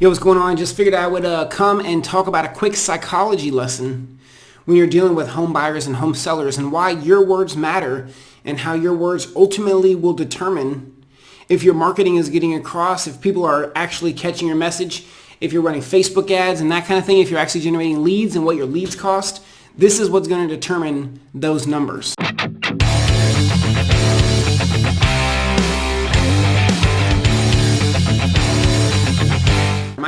Yo, what's going on? Just figured I would uh, come and talk about a quick psychology lesson when you're dealing with home buyers and home sellers and why your words matter and how your words ultimately will determine if your marketing is getting across, if people are actually catching your message, if you're running Facebook ads and that kind of thing, if you're actually generating leads and what your leads cost. This is what's going to determine those numbers.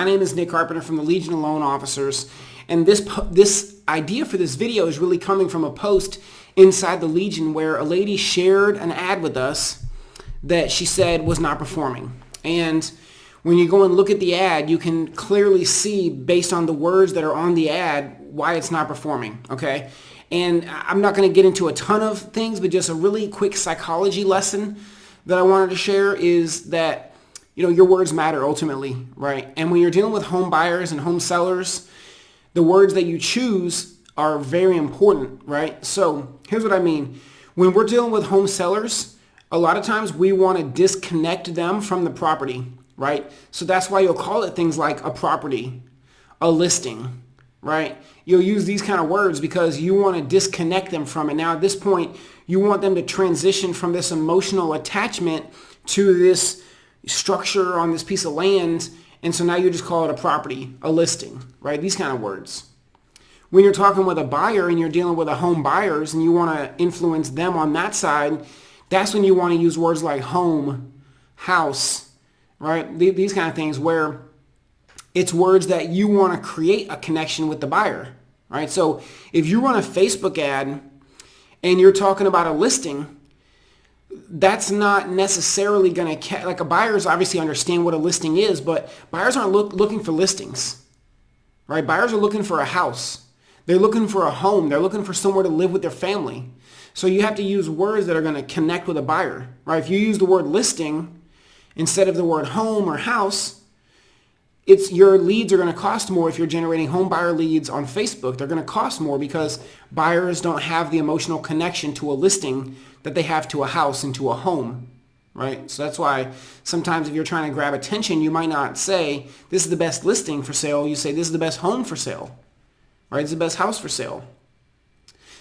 My name is Nick Carpenter from the Legion of Loan Officers, and this this idea for this video is really coming from a post inside the Legion where a lady shared an ad with us that she said was not performing. And when you go and look at the ad, you can clearly see based on the words that are on the ad why it's not performing, okay? And I'm not going to get into a ton of things, but just a really quick psychology lesson that I wanted to share is that you know, your words matter ultimately, right? And when you're dealing with home buyers and home sellers, the words that you choose are very important, right? So here's what I mean. When we're dealing with home sellers, a lot of times we want to disconnect them from the property, right? So that's why you'll call it things like a property, a listing, right? You'll use these kind of words because you want to disconnect them from it. Now at this point, you want them to transition from this emotional attachment to this structure on this piece of land, and so now you just call it a property, a listing, right? These kind of words. When you're talking with a buyer and you're dealing with a home buyers and you want to influence them on that side, that's when you want to use words like home, house, right? These kind of things where it's words that you want to create a connection with the buyer, right? So if you run a Facebook ad and you're talking about a listing, that's not necessarily going to like a buyers obviously understand what a listing is but buyers aren't look, looking for listings right? Buyers are looking for a house. They're looking for a home. They're looking for somewhere to live with their family. So you have to use words that are going to connect with a buyer right? If you use the word listing instead of the word home or house it's your leads are going to cost more if you're generating home buyer leads on Facebook. They're going to cost more because buyers don't have the emotional connection to a listing that they have to a house and to a home, right? So that's why sometimes if you're trying to grab attention, you might not say, this is the best listing for sale. You say, this is the best home for sale, right? It's the best house for sale.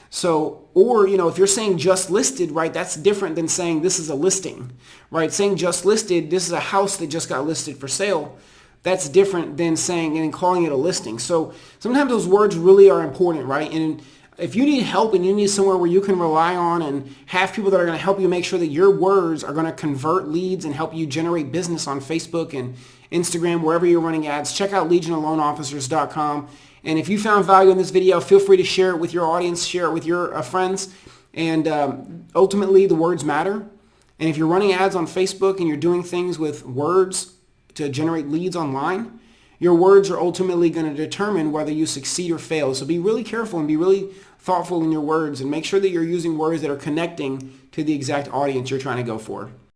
So, or, you know, if you're saying just listed, right, that's different than saying this is a listing, right? Saying just listed, this is a house that just got listed for sale that's different than saying and calling it a listing. So sometimes those words really are important, right? And if you need help and you need somewhere where you can rely on and have people that are going to help you make sure that your words are going to convert leads and help you generate business on Facebook and Instagram, wherever you're running ads, check out legionofloanofficers.com. And if you found value in this video, feel free to share it with your audience, share it with your uh, friends. And um, ultimately, the words matter. And if you're running ads on Facebook and you're doing things with words, to generate leads online, your words are ultimately going to determine whether you succeed or fail. So be really careful and be really thoughtful in your words and make sure that you're using words that are connecting to the exact audience you're trying to go for.